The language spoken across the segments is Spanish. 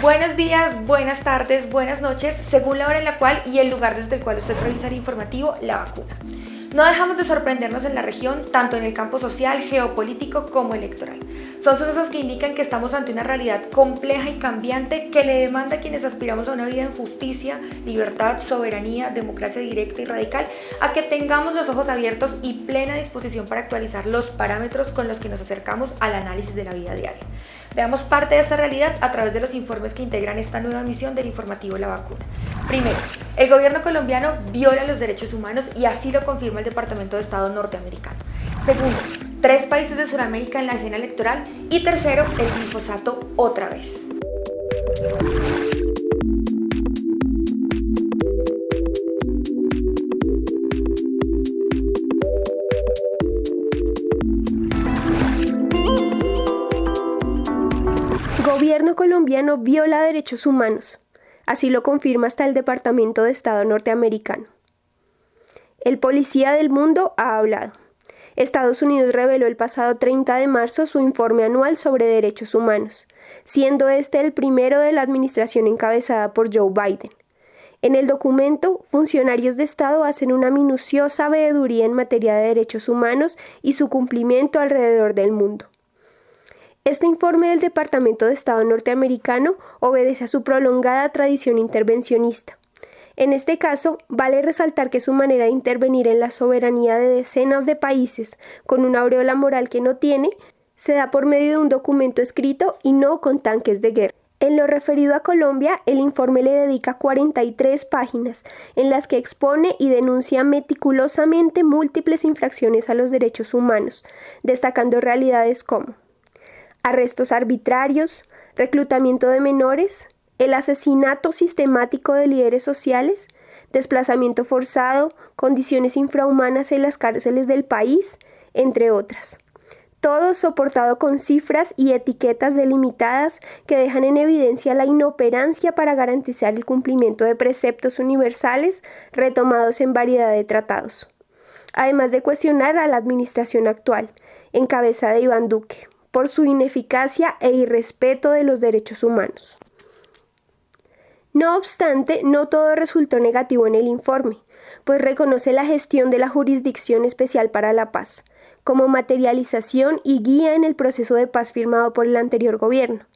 Buenos días, buenas tardes, buenas noches, según la hora en la cual y el lugar desde el cual usted el informativo La Vacuna. No dejamos de sorprendernos en la región, tanto en el campo social, geopolítico como electoral. Son sucesos que indican que estamos ante una realidad compleja y cambiante que le demanda a quienes aspiramos a una vida en justicia, libertad, soberanía, democracia directa y radical, a que tengamos los ojos abiertos y plena disposición para actualizar los parámetros con los que nos acercamos al análisis de la vida diaria. Veamos parte de esta realidad a través de los informes que integran esta nueva misión del informativo La Vacuna. Primero, el gobierno colombiano viola los derechos humanos y así lo confirma el Departamento de Estado norteamericano. Segundo, tres países de Sudamérica en la escena electoral. Y tercero, el glifosato otra vez. Colombiano viola derechos humanos. Así lo confirma hasta el Departamento de Estado norteamericano. El policía del mundo ha hablado. Estados Unidos reveló el pasado 30 de marzo su informe anual sobre derechos humanos, siendo este el primero de la administración encabezada por Joe Biden. En el documento, funcionarios de Estado hacen una minuciosa veeduría en materia de derechos humanos y su cumplimiento alrededor del mundo. Este informe del Departamento de Estado norteamericano obedece a su prolongada tradición intervencionista. En este caso, vale resaltar que su manera de intervenir en la soberanía de decenas de países con una aureola moral que no tiene, se da por medio de un documento escrito y no con tanques de guerra. En lo referido a Colombia, el informe le dedica 43 páginas en las que expone y denuncia meticulosamente múltiples infracciones a los derechos humanos, destacando realidades como arrestos arbitrarios, reclutamiento de menores, el asesinato sistemático de líderes sociales, desplazamiento forzado, condiciones infrahumanas en las cárceles del país, entre otras. Todo soportado con cifras y etiquetas delimitadas que dejan en evidencia la inoperancia para garantizar el cumplimiento de preceptos universales retomados en variedad de tratados. Además de cuestionar a la administración actual, en cabeza de Iván Duque, por su ineficacia e irrespeto de los derechos humanos. No obstante, no todo resultó negativo en el informe, pues reconoce la gestión de la Jurisdicción Especial para la Paz, como materialización y guía en el proceso de paz firmado por el anterior gobierno,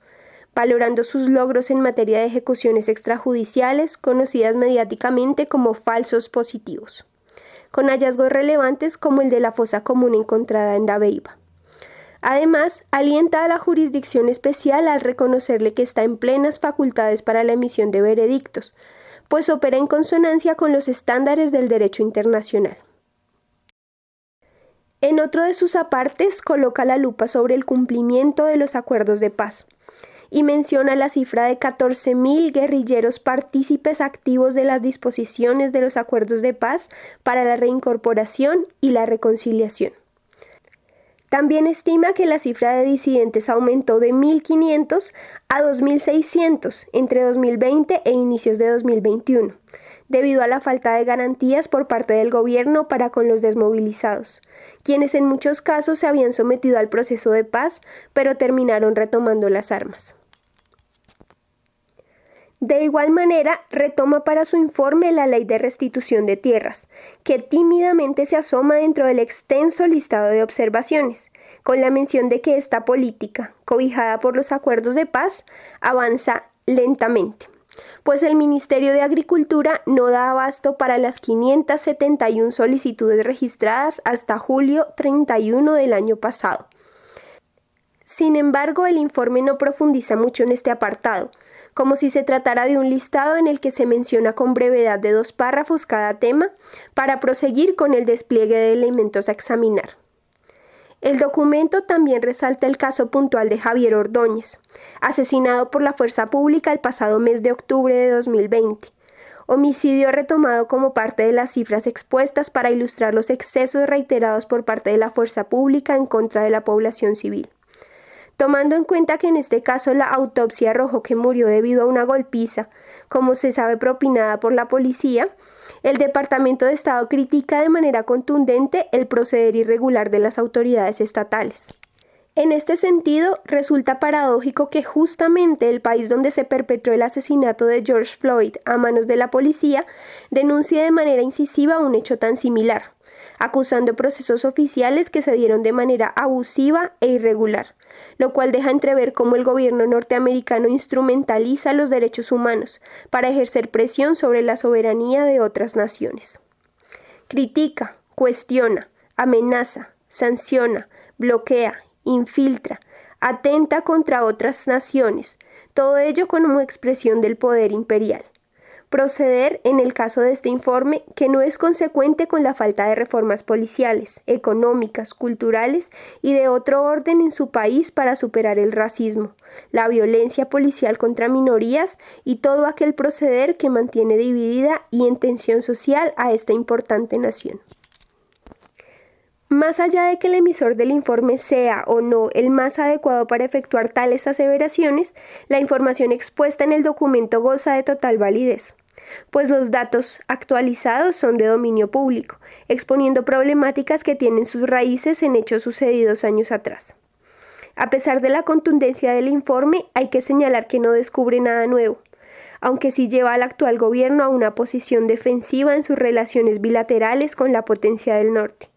valorando sus logros en materia de ejecuciones extrajudiciales, conocidas mediáticamente como falsos positivos, con hallazgos relevantes como el de la fosa común encontrada en Dabeiba. Además, alienta a la jurisdicción especial al reconocerle que está en plenas facultades para la emisión de veredictos, pues opera en consonancia con los estándares del derecho internacional. En otro de sus apartes coloca la lupa sobre el cumplimiento de los acuerdos de paz y menciona la cifra de 14.000 guerrilleros partícipes activos de las disposiciones de los acuerdos de paz para la reincorporación y la reconciliación. También estima que la cifra de disidentes aumentó de 1.500 a 2.600 entre 2020 e inicios de 2021, debido a la falta de garantías por parte del gobierno para con los desmovilizados, quienes en muchos casos se habían sometido al proceso de paz, pero terminaron retomando las armas. De igual manera, retoma para su informe la ley de restitución de tierras, que tímidamente se asoma dentro del extenso listado de observaciones, con la mención de que esta política, cobijada por los acuerdos de paz, avanza lentamente, pues el Ministerio de Agricultura no da abasto para las 571 solicitudes registradas hasta julio 31 del año pasado. Sin embargo, el informe no profundiza mucho en este apartado, como si se tratara de un listado en el que se menciona con brevedad de dos párrafos cada tema para proseguir con el despliegue de elementos a examinar. El documento también resalta el caso puntual de Javier Ordóñez, asesinado por la fuerza pública el pasado mes de octubre de 2020, homicidio retomado como parte de las cifras expuestas para ilustrar los excesos reiterados por parte de la fuerza pública en contra de la población civil tomando en cuenta que en este caso la autopsia arrojó que murió debido a una golpiza, como se sabe propinada por la policía, el Departamento de Estado critica de manera contundente el proceder irregular de las autoridades estatales. En este sentido, resulta paradójico que justamente el país donde se perpetró el asesinato de George Floyd a manos de la policía denuncie de manera incisiva un hecho tan similar, acusando procesos oficiales que se dieron de manera abusiva e irregular, lo cual deja entrever cómo el gobierno norteamericano instrumentaliza los derechos humanos para ejercer presión sobre la soberanía de otras naciones. Critica, cuestiona, amenaza, sanciona, bloquea infiltra, atenta contra otras naciones, todo ello como expresión del poder imperial. Proceder, en el caso de este informe, que no es consecuente con la falta de reformas policiales, económicas, culturales y de otro orden en su país para superar el racismo, la violencia policial contra minorías y todo aquel proceder que mantiene dividida y en tensión social a esta importante nación. Más allá de que el emisor del informe sea o no el más adecuado para efectuar tales aseveraciones, la información expuesta en el documento goza de total validez, pues los datos actualizados son de dominio público, exponiendo problemáticas que tienen sus raíces en hechos sucedidos años atrás. A pesar de la contundencia del informe, hay que señalar que no descubre nada nuevo, aunque sí lleva al actual gobierno a una posición defensiva en sus relaciones bilaterales con la potencia del norte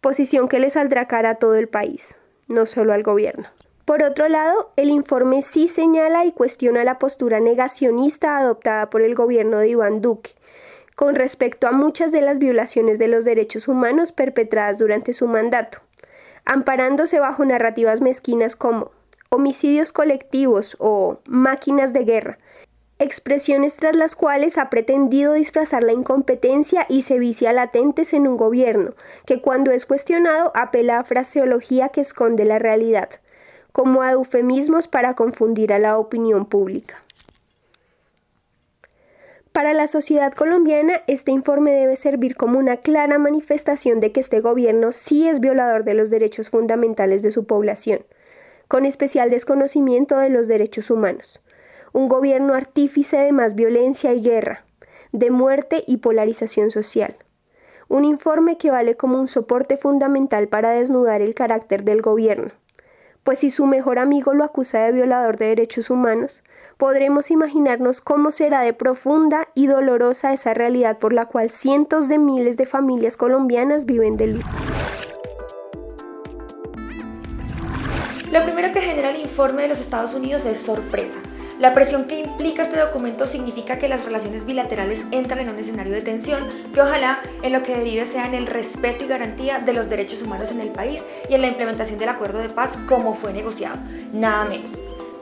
posición que le saldrá cara a todo el país, no solo al gobierno. Por otro lado, el informe sí señala y cuestiona la postura negacionista adoptada por el gobierno de Iván Duque con respecto a muchas de las violaciones de los derechos humanos perpetradas durante su mandato, amparándose bajo narrativas mezquinas como homicidios colectivos o máquinas de guerra, expresiones tras las cuales ha pretendido disfrazar la incompetencia y se vicia latentes en un gobierno, que cuando es cuestionado apela a fraseología que esconde la realidad, como a eufemismos para confundir a la opinión pública. Para la sociedad colombiana, este informe debe servir como una clara manifestación de que este gobierno sí es violador de los derechos fundamentales de su población, con especial desconocimiento de los derechos humanos un gobierno artífice de más violencia y guerra, de muerte y polarización social. Un informe que vale como un soporte fundamental para desnudar el carácter del gobierno. Pues si su mejor amigo lo acusa de violador de derechos humanos, podremos imaginarnos cómo será de profunda y dolorosa esa realidad por la cual cientos de miles de familias colombianas viven del luto. Lo primero que genera el informe de los Estados Unidos es sorpresa. La presión que implica este documento significa que las relaciones bilaterales entran en un escenario de tensión que ojalá en lo que derive sea en el respeto y garantía de los derechos humanos en el país y en la implementación del acuerdo de paz como fue negociado, nada menos.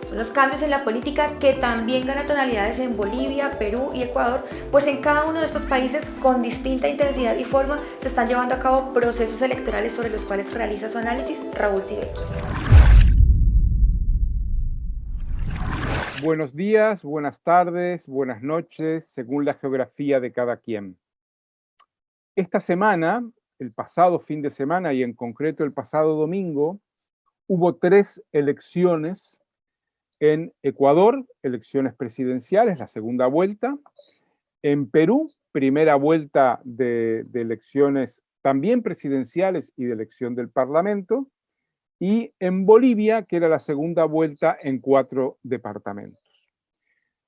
Son los cambios en la política que también ganan tonalidades en Bolivia, Perú y Ecuador, pues en cada uno de estos países con distinta intensidad y forma se están llevando a cabo procesos electorales sobre los cuales realiza su análisis Raúl Sibeki. Buenos días, buenas tardes, buenas noches, según la geografía de cada quien. Esta semana, el pasado fin de semana y en concreto el pasado domingo, hubo tres elecciones en Ecuador, elecciones presidenciales, la segunda vuelta, en Perú, primera vuelta de, de elecciones también presidenciales y de elección del Parlamento, y en Bolivia, que era la segunda vuelta en cuatro departamentos.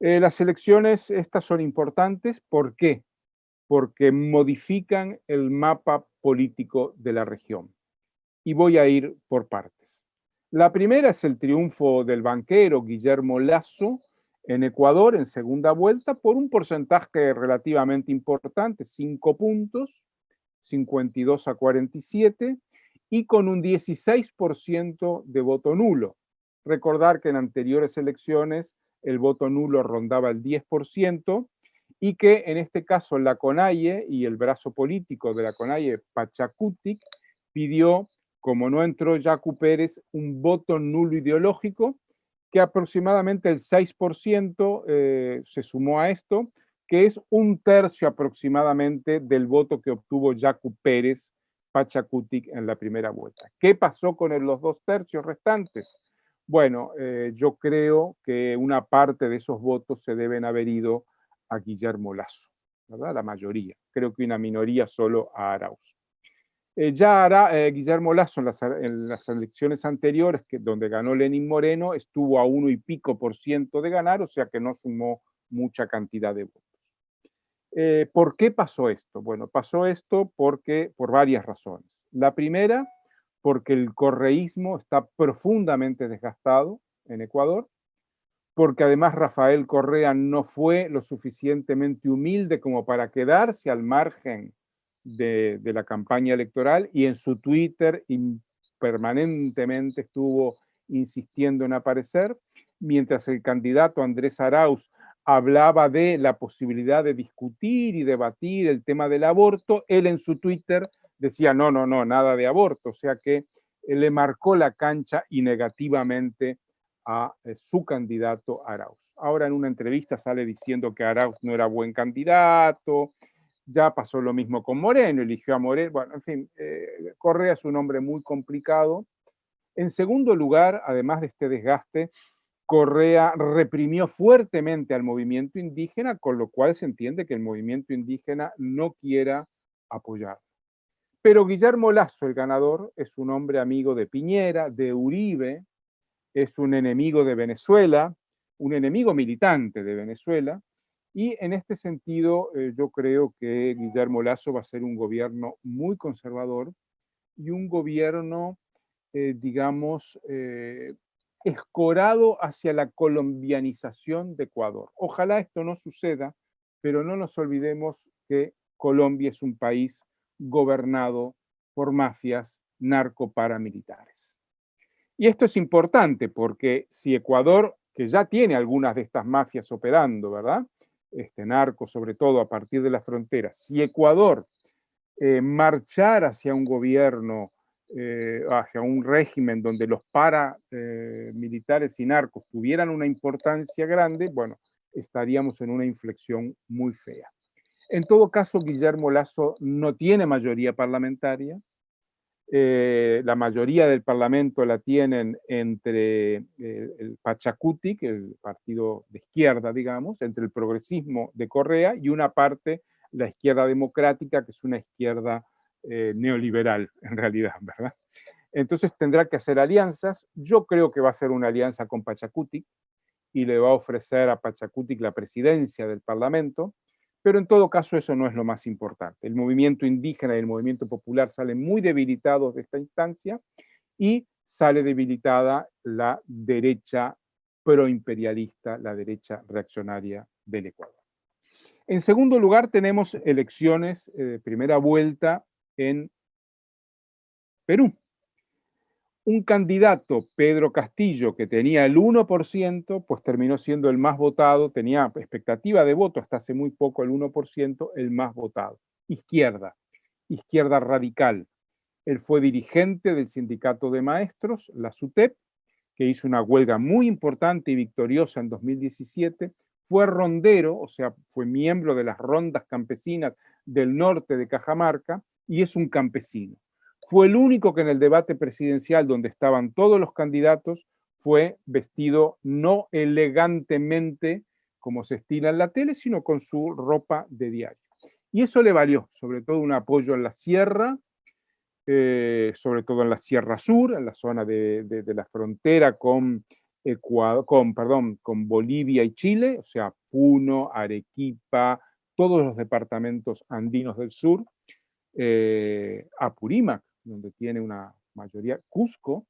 Eh, las elecciones estas son importantes, ¿por qué? Porque modifican el mapa político de la región. Y voy a ir por partes. La primera es el triunfo del banquero Guillermo Lazo en Ecuador en segunda vuelta por un porcentaje relativamente importante, 5 puntos, 52 a 47, y con un 16% de voto nulo. Recordar que en anteriores elecciones el voto nulo rondaba el 10% y que en este caso la CONAIE y el brazo político de la CONAIE, Pachacutic, pidió, como no entró Jacu Pérez, un voto nulo ideológico, que aproximadamente el 6% eh, se sumó a esto, que es un tercio aproximadamente del voto que obtuvo Jacu Pérez Pachacutic en la primera vuelta. ¿Qué pasó con los dos tercios restantes? Bueno, eh, yo creo que una parte de esos votos se deben haber ido a Guillermo Lazo, ¿verdad? La mayoría. Creo que una minoría solo a Arauz. Eh, ya eh, Guillermo Lazo en las, elecciones anteriores, que, donde ganó Lenín Moreno, estuvo a uno y pico por ciento de ganar, o sea que no sumó mucha cantidad de votos. Eh, ¿Por qué pasó esto? Bueno, pasó esto porque, por varias razones. La primera, porque el correísmo está profundamente desgastado en Ecuador, porque además Rafael Correa no fue lo suficientemente humilde como para quedarse al margen de, la campaña electoral y en su Twitter permanentemente estuvo insistiendo en aparecer, mientras el candidato Andrés Arauz hablaba de la posibilidad de discutir y debatir el tema del aborto, él en su Twitter decía no, no, no, nada de aborto, o sea que le marcó la cancha y negativamente a eh, su candidato Arauz. Ahora en una entrevista sale diciendo que Arauz no era buen candidato, ya pasó lo mismo con Moreno, eligió a Moreno. Bueno, en fin, eh, Correa es un hombre muy complicado. En segundo lugar, además de este desgaste, Correa reprimió fuertemente al movimiento indígena, con lo cual se entiende que el movimiento indígena no quiera apoyar. Pero Guillermo Lazo, el ganador, es un hombre amigo de Piñera, de Uribe, es un enemigo de Venezuela, un enemigo militante de Venezuela, y en este sentido, eh, yo creo que Guillermo Lazo va a ser un gobierno muy conservador y un gobierno, eh, digamos, eh, escorado hacia la colombianización de Ecuador. Ojalá esto no suceda, pero no nos olvidemos que Colombia es un país gobernado por mafias narcoparamilitares. Y esto es importante porque si Ecuador, que ya tiene algunas de estas mafias operando, ¿verdad? este, narco, sobre todo a partir de la frontera, si Ecuador eh, marchara hacia un gobierno, eh, hacia un régimen donde los paramilitares eh, y narcos tuvieran una importancia grande, bueno, estaríamos en una inflexión muy fea. En todo caso, Guillermo Lazo no tiene mayoría parlamentaria, eh, la mayoría del Parlamento la tienen entre el Pachacuti, que es el partido de izquierda, digamos, entre el progresismo de Correa y una parte, la izquierda democrática, que es una izquierda eh, neoliberal, en realidad, ¿verdad? Entonces tendrá que hacer alianzas. Yo creo que va a ser una alianza con Pachacuti y le va a ofrecer a Pachacuti la presidencia del Parlamento, pero en todo caso eso no es lo más importante. El movimiento indígena y el movimiento popular salen muy debilitados de esta instancia y sale debilitada la derecha proimperialista, la derecha reaccionaria del Ecuador. En segundo lugar tenemos elecciones eh, primera vuelta en Perú un candidato, Pedro Castillo, que tenía el 1%, pues terminó siendo el más votado, tenía expectativa de voto hasta hace muy poco, el 1%, el más votado. Izquierda, izquierda radical. Él fue dirigente del sindicato de maestros, la SUTEP, que hizo una huelga muy importante y victoriosa en 2017, fue rondero, o sea, fue miembro de las rondas campesinas del norte de Cajamarca, y es un campesino. Fue el único que en el debate presidencial, donde estaban todos los candidatos, fue vestido no elegantemente como se estila en la tele, sino con su ropa de diario. Y eso le valió, sobre todo, un apoyo en la sierra, eh, sobre todo en la Sierra Sur, en la zona de, la frontera con, con, perdón, con Bolivia y Chile, o sea, Puno, Arequipa, todos los departamentos andinos del sur, eh, Apurímac, donde tiene una mayoría, Cusco,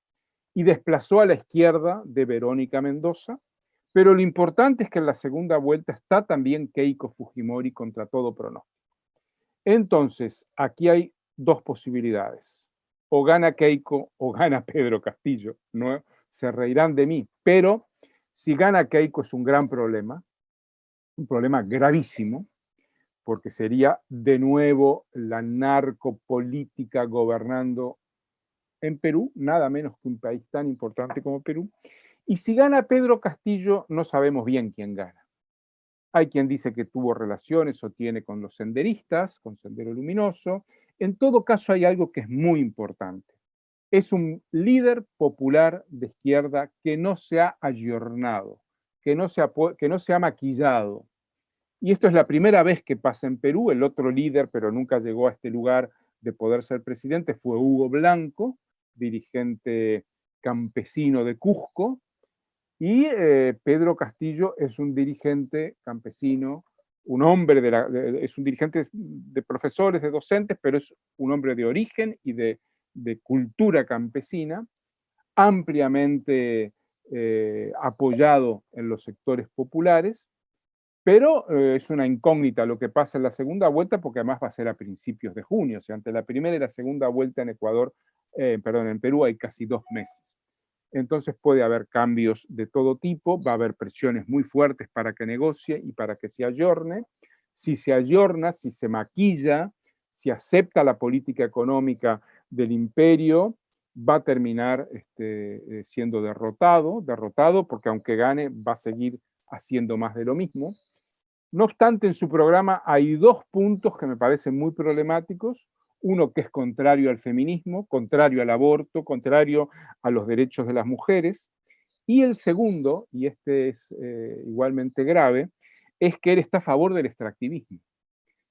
y desplazó a la izquierda de Verónica Mendoza, pero lo importante es que en la segunda vuelta está también Keiko Fujimori contra todo pronóstico. Entonces, aquí hay dos posibilidades. O gana Keiko o gana Pedro Castillo. No se reirán de mí, pero si gana Keiko es un gran problema, un problema gravísimo, porque sería de nuevo la narcopolítica gobernando en Perú, nada menos que un país tan importante como Perú. Y si gana Pedro Castillo, no sabemos bien quién gana. Hay quien dice que tuvo relaciones o tiene con los senderistas, con Sendero Luminoso. En todo caso, hay algo que es muy importante. Es un líder popular de izquierda que no se ha ayornado, que no se ha, que no se ha maquillado, y esto es la primera vez que pasa en Perú, el otro líder, pero nunca llegó a este lugar, de poder ser presidente fue Hugo Blanco, dirigente campesino de Cusco, y eh, Pedro Castillo es un dirigente campesino, un hombre de es un dirigente de profesores, de docentes, pero es un hombre de origen y de, cultura campesina, ampliamente eh, apoyado en los sectores populares, pero eh, es una incógnita lo que pasa en la segunda vuelta, porque además va a ser a principios de junio, o sea, ante la primera y la segunda vuelta en Ecuador, perdón, en Perú hay casi dos meses entonces puede haber cambios de todo tipo, va a haber presiones muy fuertes para que negocie y para que se ayorne. Si se ayorna, si se maquilla, si acepta la política económica del imperio, va a terminar este, eh, siendo derrotado, derrotado porque aunque gane va a seguir haciendo más de lo mismo. No obstante, en su programa hay dos puntos que me parecen muy problemáticos uno que es contrario al feminismo, contrario al aborto, contrario a los derechos de las mujeres, y el segundo, y este es eh, igualmente grave, es que él está a favor del extractivismo.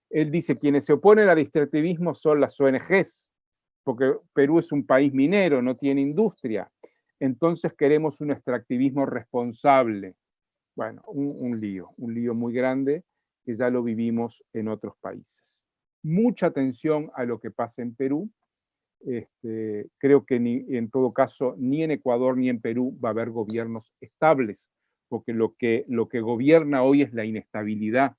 Él dice, quienes se oponen al extractivismo son las ONGs, porque Perú es un país minero, no tiene industria, entonces queremos un extractivismo responsable. Bueno, un, un lío, un lío muy grande que ya lo vivimos en otros países mucha atención a lo que pasa en Perú. Este, creo que ni, en todo caso ni en Ecuador ni en Perú va a haber gobiernos estables, porque lo que, lo que gobierna hoy es la inestabilidad.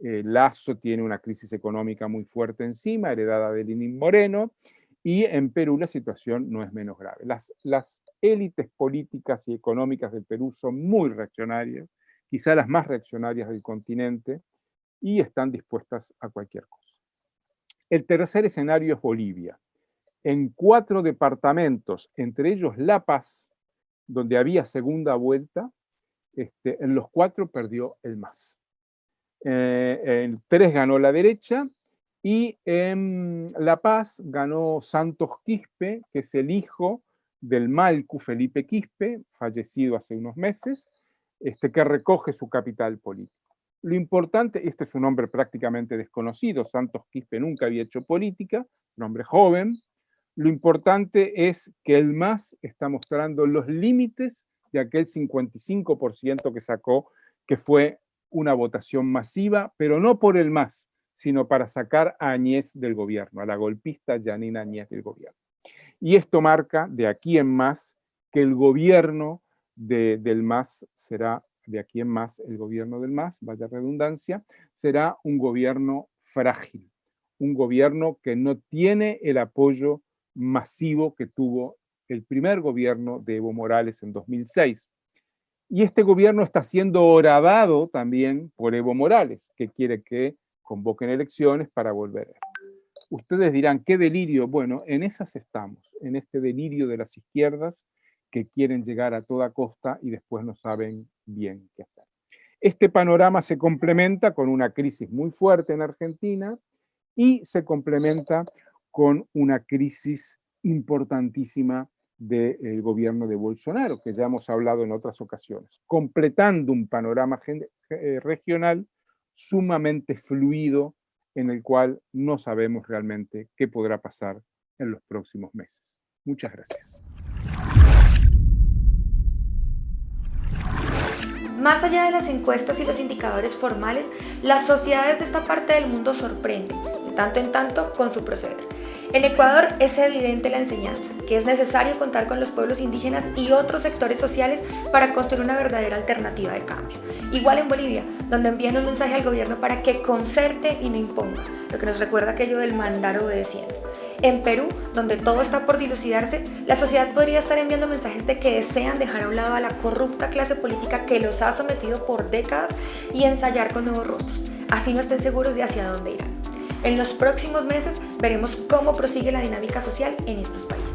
Eh, Lazo tiene una crisis económica muy fuerte encima, heredada de Lenín Moreno, y en Perú la situación no es menos grave. Las, las élites políticas y económicas del Perú son muy reaccionarias, quizá las más reaccionarias del continente, y están dispuestas a cualquier cosa. El tercer escenario es Bolivia. En cuatro departamentos, entre ellos La Paz, donde había segunda vuelta, este, en los cuatro perdió el MAS. Eh, en tres ganó la derecha y en La Paz ganó Santos Quispe, que es el hijo del Malcu Felipe Quispe, fallecido hace unos meses, este, que recoge su capital político. Lo importante, este es un hombre prácticamente desconocido, Santos Quispe nunca había hecho política, un hombre joven. Lo importante es que el MAS está mostrando los límites de aquel 55% que sacó, que fue una votación masiva, pero no por el MAS, sino para sacar a Añez del gobierno, a la golpista Janina Añez del gobierno. Y esto marca, de aquí en más, que el gobierno del MAS será de aquí en más, el gobierno del MAS, vaya redundancia, será un gobierno frágil, un gobierno que no tiene el apoyo masivo que tuvo el primer gobierno de Evo Morales en 2006. Y este gobierno está siendo horadado también por Evo Morales, que quiere que convoquen elecciones para volver. Ustedes dirán, ¿qué delirio? Bueno, en esas estamos, en este delirio de las izquierdas que quieren llegar a toda costa y después no saben bien qué hacer. Este panorama se complementa con una crisis muy fuerte en Argentina y se complementa con una crisis importantísima del gobierno de Bolsonaro, que ya hemos hablado en otras ocasiones, completando un panorama eh, regional sumamente fluido en el cual no sabemos realmente qué podrá pasar en los próximos meses. Muchas gracias. Más allá de las encuestas y los indicadores formales, las sociedades de esta parte del mundo sorprenden, de tanto en tanto, con su proceder. En Ecuador es evidente la enseñanza, que es necesario contar con los pueblos indígenas y otros sectores sociales para construir una verdadera alternativa de cambio. Igual en Bolivia, donde envían un mensaje al gobierno para que concerte y no imponga, lo que nos recuerda aquello del mandar obedeciendo. En Perú, donde todo está por dilucidarse, la sociedad podría estar enviando mensajes de que desean dejar a un lado a la corrupta clase política que los ha sometido por décadas y ensayar con nuevos rostros. Así no estén seguros de hacia dónde irán. En los próximos meses veremos cómo prosigue la dinámica social en estos países.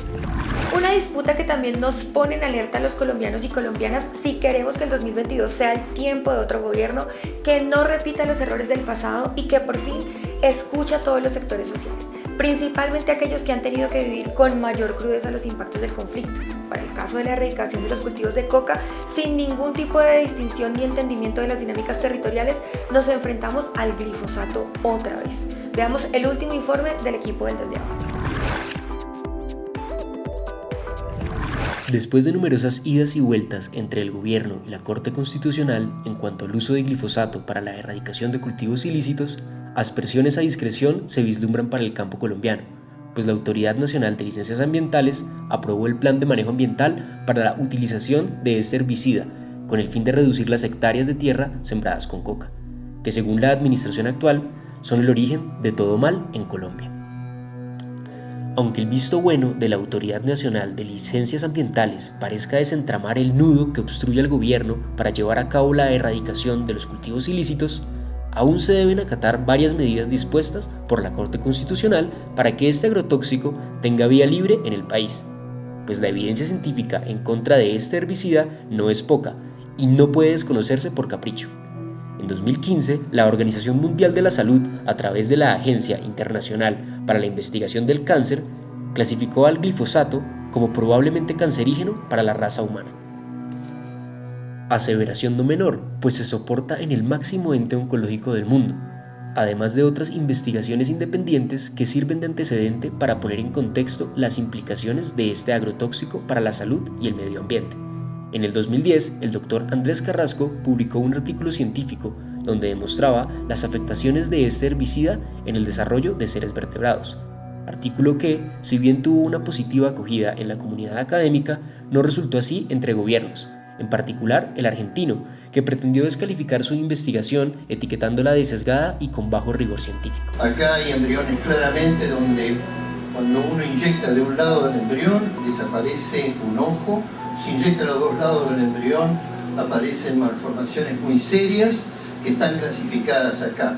Una disputa que también nos pone en alerta a los colombianos y colombianas si queremos que el 2022 sea el tiempo de otro gobierno que no repita los errores del pasado y que por fin escucha a todos los sectores sociales principalmente aquellos que han tenido que vivir con mayor crudeza los impactos del conflicto. Para el caso de la erradicación de los cultivos de coca, sin ningún tipo de distinción ni entendimiento de las dinámicas territoriales, nos enfrentamos al glifosato otra vez. Veamos el último informe del equipo del Desde Abajo. Después de numerosas idas y vueltas entre el gobierno y la Corte Constitucional en cuanto al uso de glifosato para la erradicación de cultivos ilícitos, aspersiones a discreción se vislumbran para el campo colombiano, pues la Autoridad Nacional de Licencias Ambientales aprobó el Plan de Manejo Ambiental para la utilización de este herbicida, con el fin de reducir las hectáreas de tierra sembradas con coca, que según la administración actual son el origen de todo mal en Colombia. Aunque el visto bueno de la Autoridad Nacional de Licencias Ambientales parezca desentramar el nudo que obstruye al gobierno para llevar a cabo la erradicación de los cultivos ilícitos, aún se deben acatar varias medidas dispuestas por la Corte Constitucional para que este agrotóxico tenga vía libre en el país, pues la evidencia científica en contra de este herbicida no es poca y no puede desconocerse por capricho. En 2015, la Organización Mundial de la Salud, a través de la Agencia Internacional para la Investigación del Cáncer, clasificó al glifosato como probablemente cancerígeno para la raza humana. Aseveración no menor, pues se soporta en el máximo ente oncológico del mundo, además de otras investigaciones independientes que sirven de antecedente para poner en contexto las implicaciones de este agrotóxico para la salud y el medio ambiente. En el 2010, el doctor Andrés Carrasco publicó un artículo científico donde demostraba las afectaciones de este herbicida en el desarrollo de seres vertebrados. Artículo que, si bien tuvo una positiva acogida en la comunidad académica, no resultó así entre gobiernos, en particular el argentino, que pretendió descalificar su investigación etiquetándola de sesgada y con bajo rigor científico. Acá hay embriones claramente donde cuando uno inyecta de un lado del embrión desaparece un ojo, se inyecta los dos lados del embrión, aparecen malformaciones muy serias que están clasificadas acá.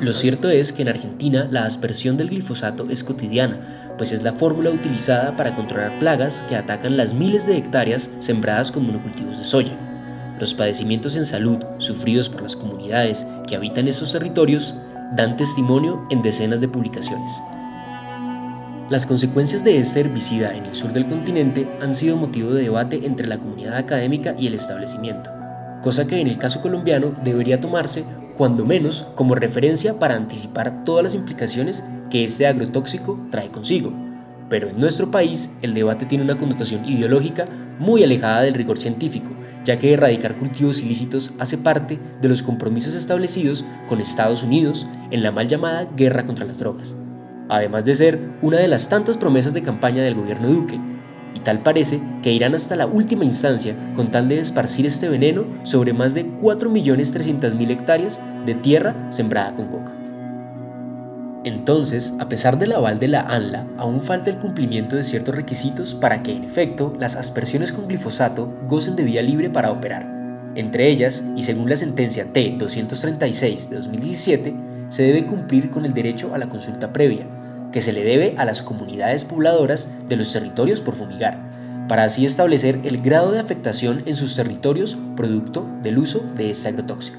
Lo cierto es que en Argentina la aspersión del glifosato es cotidiana, pues es la fórmula utilizada para controlar plagas que atacan las miles de hectáreas sembradas con monocultivos de soya. Los padecimientos en salud sufridos por las comunidades que habitan estos territorios dan testimonio en decenas de publicaciones. Las consecuencias de este herbicida en el sur del continente han sido motivo de debate entre la comunidad académica y el establecimiento, cosa que en el caso colombiano debería tomarse cuando menos como referencia para anticipar todas las implicaciones que este agrotóxico trae consigo. Pero en nuestro país el debate tiene una connotación ideológica muy alejada del rigor científico, ya que erradicar cultivos ilícitos hace parte de los compromisos establecidos con Estados Unidos en la mal llamada guerra contra las drogas además de ser una de las tantas promesas de campaña del gobierno Duque, y tal parece que irán hasta la última instancia con tal de esparcir este veneno sobre más de 4.300.000 hectáreas de tierra sembrada con coca. Entonces, a pesar del aval de la ANLA, aún falta el cumplimiento de ciertos requisitos para que, en efecto, las aspersiones con glifosato gocen de vía libre para operar. Entre ellas, y según la sentencia T-236 de 2017, se debe cumplir con el derecho a la consulta previa, que se le debe a las comunidades pobladoras de los territorios por fumigar, para así establecer el grado de afectación en sus territorios producto del uso de este agrotóxico.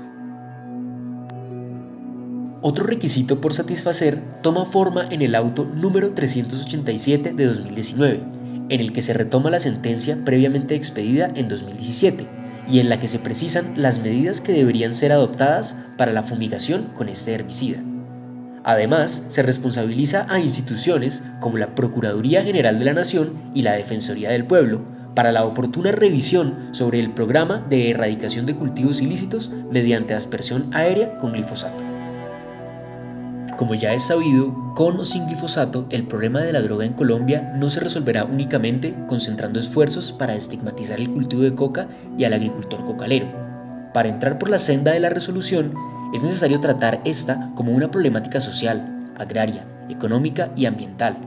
Otro requisito por satisfacer toma forma en el auto número 387 de 2019, en el que se retoma la sentencia previamente expedida en 2017 y en la que se precisan las medidas que deberían ser adoptadas para la fumigación con este herbicida. Además, se responsabiliza a instituciones como la Procuraduría General de la Nación y la Defensoría del Pueblo para la oportuna revisión sobre el programa de erradicación de cultivos ilícitos mediante aspersión aérea con glifosato. Como ya es sabido, con o sin glifosato, el problema de la droga en Colombia no se resolverá únicamente concentrando esfuerzos para estigmatizar el cultivo de coca y al agricultor cocalero. Para entrar por la senda de la resolución, es necesario tratar esta como una problemática social, agraria, económica y ambiental,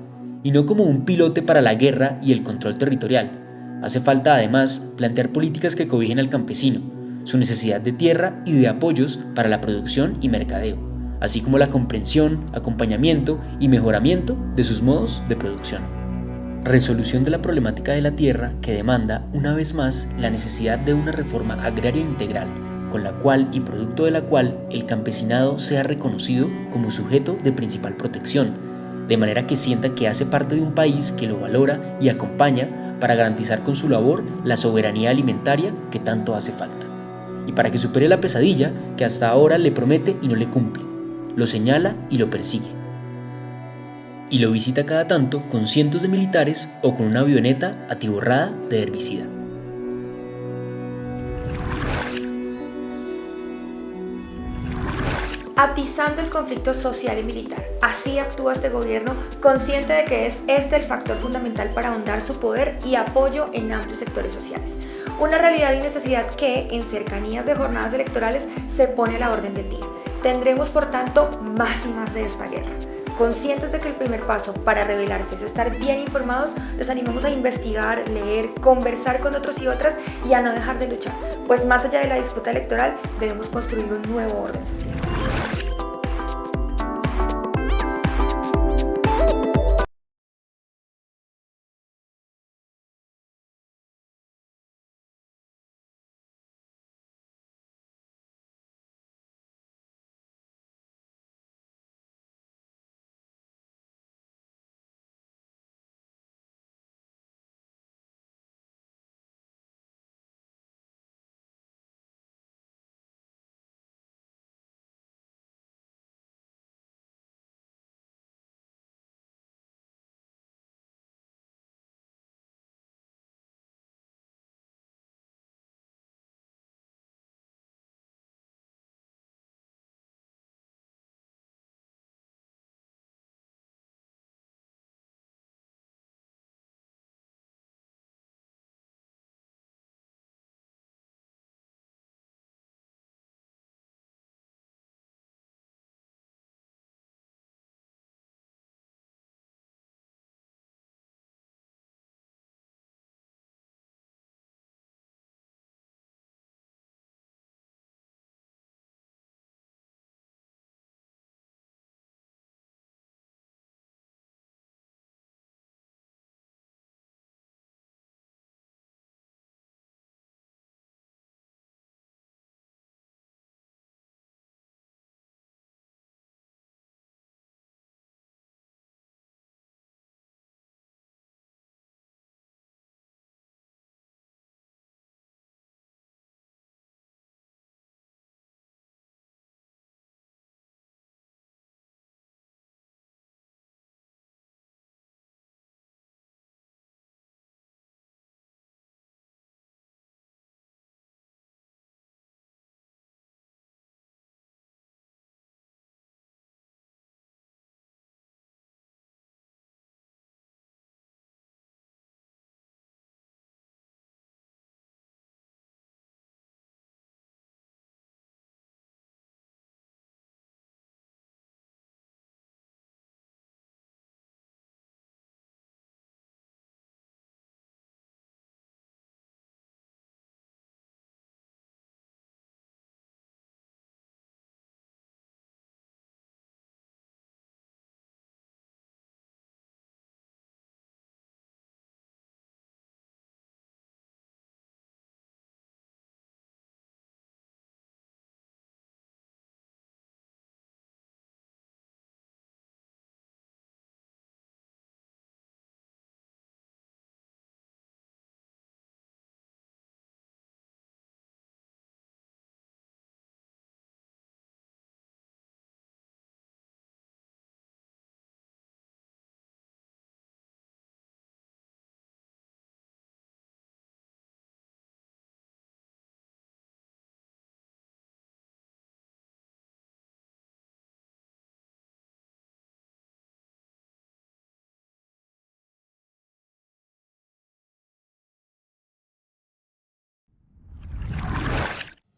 y no como un pilote para la guerra y el control territorial. Hace falta además plantear políticas que cobijen al campesino, su necesidad de tierra y de apoyos para la producción y mercadeo así como la comprensión, acompañamiento y mejoramiento de sus modos de producción. Resolución de la problemática de la tierra que demanda, una vez más, la necesidad de una reforma agraria integral, con la cual y producto de la cual el campesinado sea reconocido como sujeto de principal protección, de manera que sienta que hace parte de un país que lo valora y acompaña para garantizar con su labor la soberanía alimentaria que tanto hace falta, y para que supere la pesadilla que hasta ahora le promete y no le cumple, lo señala y lo persigue. Y lo visita cada tanto con cientos de militares o con una avioneta atiborrada de herbicida. Atizando el conflicto social y militar. Así actúa este gobierno, consciente de que es este el factor fundamental para ahondar su poder y apoyo en amplios sectores sociales. Una realidad y necesidad que, en cercanías de jornadas electorales, se pone a la orden del día. Tendremos, por tanto, más y más de esta guerra. Conscientes de que el primer paso para revelarse es estar bien informados, los animamos a investigar, leer, conversar con otros y otras y a no dejar de luchar, pues más allá de la disputa electoral debemos construir un nuevo orden social.